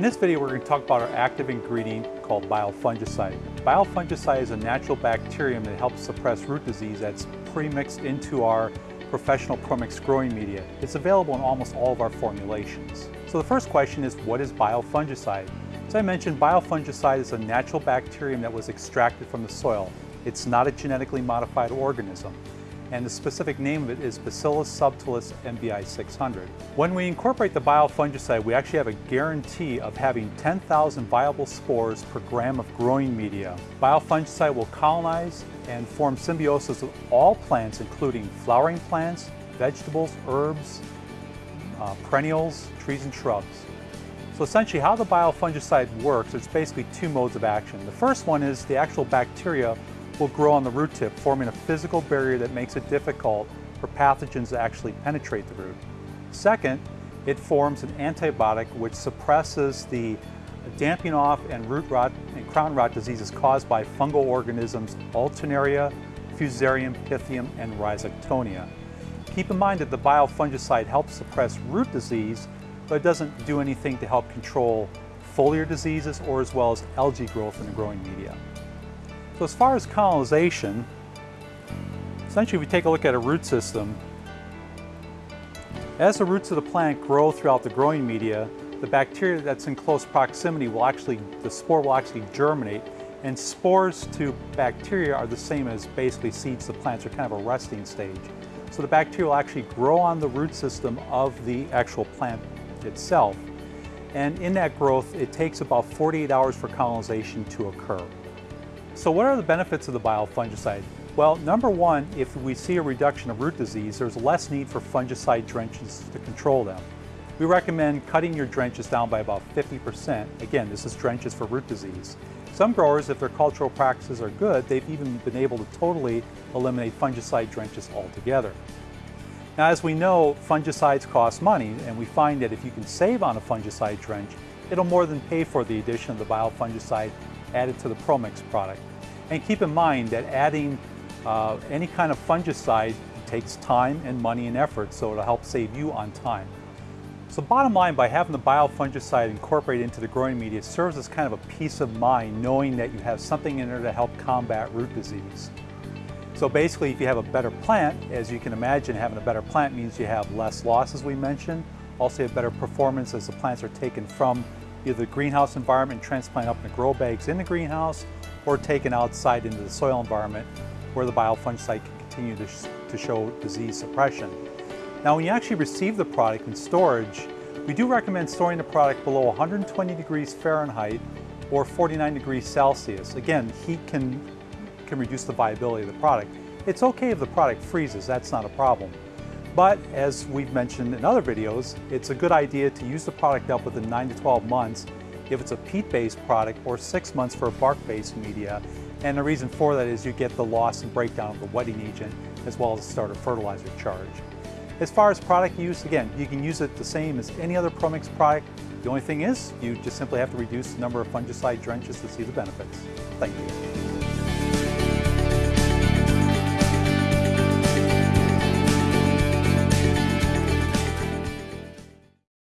In this video, we're going to talk about our active ingredient called biofungicide. Biofungicide is a natural bacterium that helps suppress root disease that's pre-mixed into our professional ProMix growing media. It's available in almost all of our formulations. So the first question is, what is biofungicide? As I mentioned, biofungicide is a natural bacterium that was extracted from the soil. It's not a genetically modified organism and the specific name of it is Bacillus subtilis MBI 600. When we incorporate the biofungicide, we actually have a guarantee of having 10,000 viable spores per gram of growing media. Biofungicide will colonize and form symbiosis with all plants, including flowering plants, vegetables, herbs, uh, perennials, trees and shrubs. So essentially how the biofungicide works, it's basically two modes of action. The first one is the actual bacteria will grow on the root tip, forming a physical barrier that makes it difficult for pathogens to actually penetrate the root. Second, it forms an antibiotic which suppresses the damping off and root rot and crown rot diseases caused by fungal organisms Alternaria, Fusarium, Pythium, and Rhizoctonia. Keep in mind that the biofungicide helps suppress root disease, but it doesn't do anything to help control foliar diseases or as well as algae growth in the growing media. So as far as colonization, essentially if we take a look at a root system, as the roots of the plant grow throughout the growing media, the bacteria that's in close proximity will actually, the spore will actually germinate and spores to bacteria are the same as basically seeds to plants are kind of a resting stage. So the bacteria will actually grow on the root system of the actual plant itself. And in that growth, it takes about 48 hours for colonization to occur. So what are the benefits of the biofungicide? Well, number one, if we see a reduction of root disease, there's less need for fungicide drenches to control them. We recommend cutting your drenches down by about 50%. Again, this is drenches for root disease. Some growers, if their cultural practices are good, they've even been able to totally eliminate fungicide drenches altogether. Now, as we know, fungicides cost money, and we find that if you can save on a fungicide drench, it'll more than pay for the addition of the biofungicide added to the ProMix product. And keep in mind that adding uh, any kind of fungicide takes time and money and effort, so it'll help save you on time. So bottom line, by having the biofungicide incorporated into the growing media, serves as kind of a peace of mind knowing that you have something in there to help combat root disease. So basically, if you have a better plant, as you can imagine, having a better plant means you have less loss, as we mentioned, also have better performance as the plants are taken from either the greenhouse environment and transplanted up in the grow bags in the greenhouse, or taken outside into the soil environment where the biofungicide can continue to, sh to show disease suppression. Now when you actually receive the product in storage, we do recommend storing the product below 120 degrees Fahrenheit or 49 degrees Celsius. Again, heat can, can reduce the viability of the product. It's okay if the product freezes, that's not a problem. But as we've mentioned in other videos, it's a good idea to use the product up within 9 to 12 months if it's a peat-based product or 6 months for a bark-based media. And the reason for that is you get the loss and breakdown of the wetting agent as well as the starter fertilizer charge. As far as product use, again, you can use it the same as any other ProMix product. The only thing is, you just simply have to reduce the number of fungicide drenches to see the benefits. Thank you.